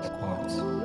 Quiet.